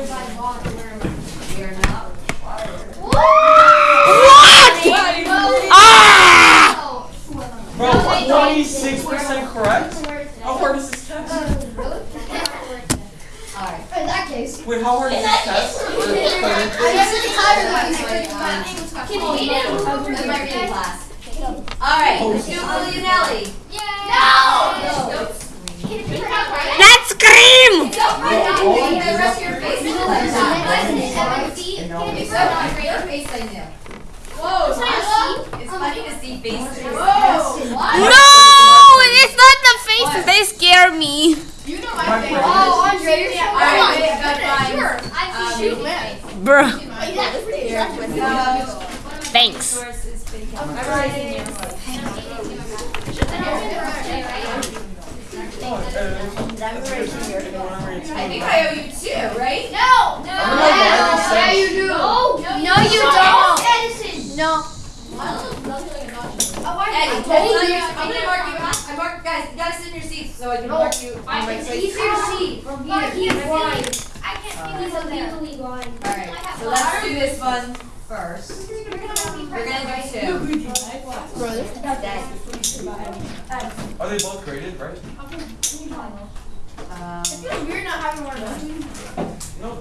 required by law to wear a mask. We are not required. What? Ah! Bro, No, they- 26% correct? How hard is this test? Alright. In that case. Wait, how hard is this test? I guess it's higher than Can he do? That might be in class. Alright, let's do Leonelli. No! Let's scream! Don't write down the rest of your face. Whoa! Your face I knew. Whoa, it's funny to see faces. No! It's not the faces. They scare me. You know my My face. Oh, Andre, you're Alright, wait, go. Sure. Um, I see you, man. Bruh. That's pretty attractive. Thanks. source is been memorizing your I think I owe you two, right? No! No. I'm gonna Yeah, you do. No, No, you don't. No. Eddie, I'm gonna mark you, I mark, guys, you gotta sit in your seats so I can mark you. on my It's place. easier from But here. he's blind. I can't Alright. He's a blind. Alright, so let's do this one first. We're gonna do two. Are they both graded, right? Um, We're not having one of those. No.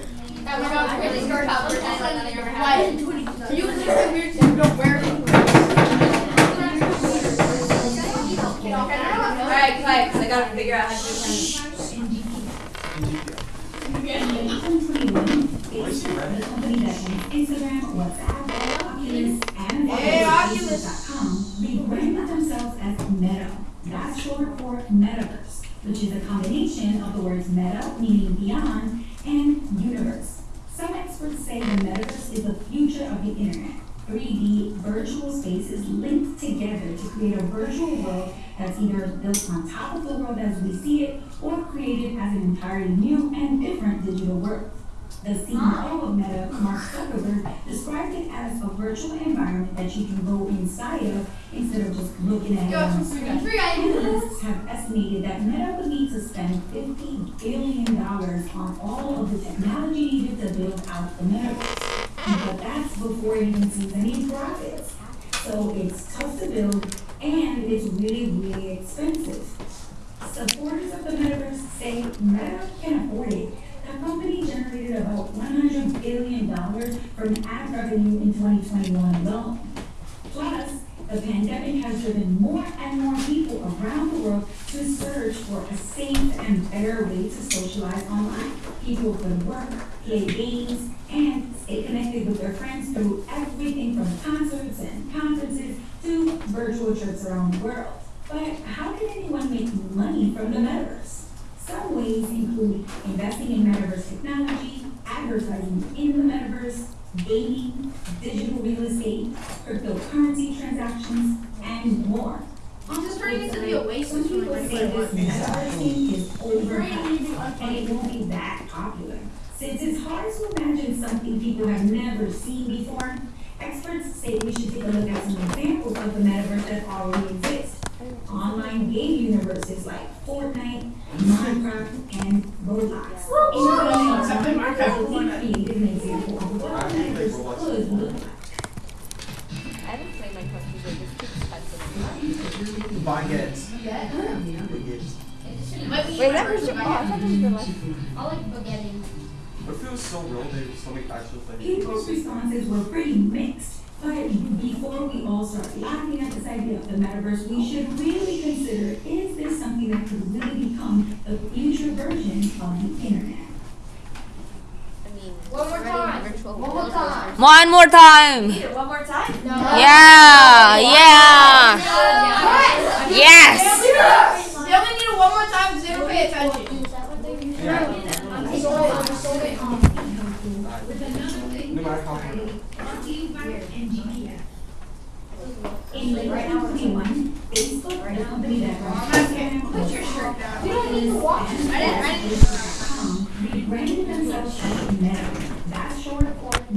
That we don't really start out with that never happened. You can just weird thing, you don't wear it. Alright, quiet, cause I gotta figure out how to do this. Instagram, WhatsApp, Oculus, and Hey, Oculus.com rebranded themselves as Meta. That's short for Metaverse, which is a combination of the words meta, meaning beyond, and universe. Some experts say the metaverse is the future of the internet. 3D virtual spaces linked together to create a virtual world that's either built on top of the world as we see it or created as an entirely new and different digital world. The CEO of Meta, Mark Zuckerberg, described it as a virtual environment that you can go inside of instead of just looking at it. Analysts have estimated that Meta would need to spend $50 billion on all of the technology needed to build out the metaverse. But that's before it even sees any profits. So it's tough to build and it's really, really expensive. Supporters of the metaverse say Meta can afford it. About $100 billion from ad revenue in 2021 alone. Plus, the pandemic has driven more and more people around the world to search for a safe and better way to socialize online. People could work, play games, and stay connected with their friends through everything from concerts and conferences to virtual trips around the world. But how can anyone make money from the metaverse? Some ways include investing in metaverse technology, advertising in the metaverse, gaming, digital real estate, cryptocurrency transactions, and more. Just turning into the Oasis Some when people we're say this for metaverse is overhyped and it won't be that popular. Since it's hard to imagine something people have never seen before, experts say we should take a look at some examples of the metaverse that already exist. Online game universes like Fortnite, Minecraft, and Roblox. Except in Minecraft, We created an example of what I think metaverse Roblox could look like. I haven't played Minecraft because it's too expensive. Buy it. Wait, that was your. I thought that was your life. I like spaghetti. What if it was so real they would still make actual things? People's responses were pretty mixed. But before we all start laughing at this idea of the metaverse, we should really consider, is this something that could really become the future version of the internet? One more time. One more time. One more time. One more time? No. Yeah, yeah. Yes. They only need one more time because they don't pay attention. No matter how hard. In late 2021, Facebook, the company that runs Put your shirt down. Oculus, and I didn't- I didn't- um, themselves as Meta.